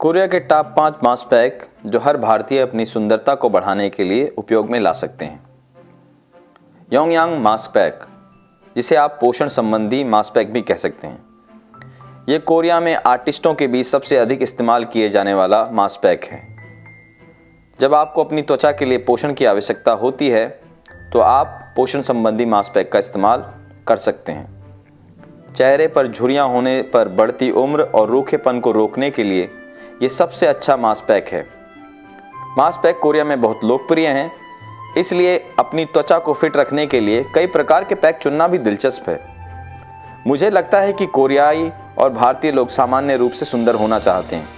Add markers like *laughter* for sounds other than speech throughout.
Korea के top पाँच mask pack जो हर भारतीय अपनी सुंदरता को बढ़ाने के लिए उपयोग में ला सकते हैं। योंगयांग मास्क पैक, जिसे आप पोषण संबंधी मास्क पैक भी कह सकते हैं। ये कोरिया में आर्टिस्टों के बीच सबसे अधिक इस्तेमाल किए जाने वाला मास्क पैक है। जब आपको अपनी त्वचा के लिए पोषण की आवश्यकता होती है तो आप पोषण संबंधी मास्क पैक का इस्तेमाल कर सकते हैं। चेहरे पर झुरियाँ होने पर बढ़ती उम्र और रूखेपन को रोकने के लिए ये सबसे अच्छा मास्क पैक है। मास्क पैक कोरिया में बहुत लोकप्रिय हैं, इसलिए अपनी त्वचा को फिट रखने के लिए कई प्रकार के पैक चुनना भी दिलचस्प है। मुझे लगता है कि कोरियाई और भारतीय लोग सामान्य रूप से सुंदर होना चाहते हैं।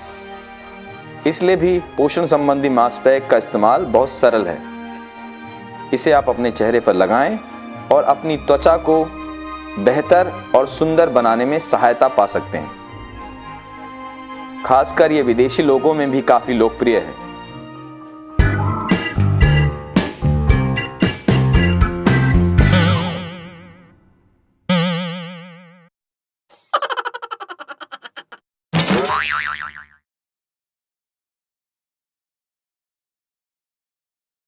इसलिए भी पोषण संबंधी मास्क पैक का इस्तेमाल बहुत सरल है। इसे आप अपने चेहरे पर लगाएँ और अपनी त्वचा को बेहतर और सुंदर बनाने में सहायता पा सकते हैं। खासकर ये विदेशी लोगों में भी काफ़ी लोकप्रिय है। *laughs*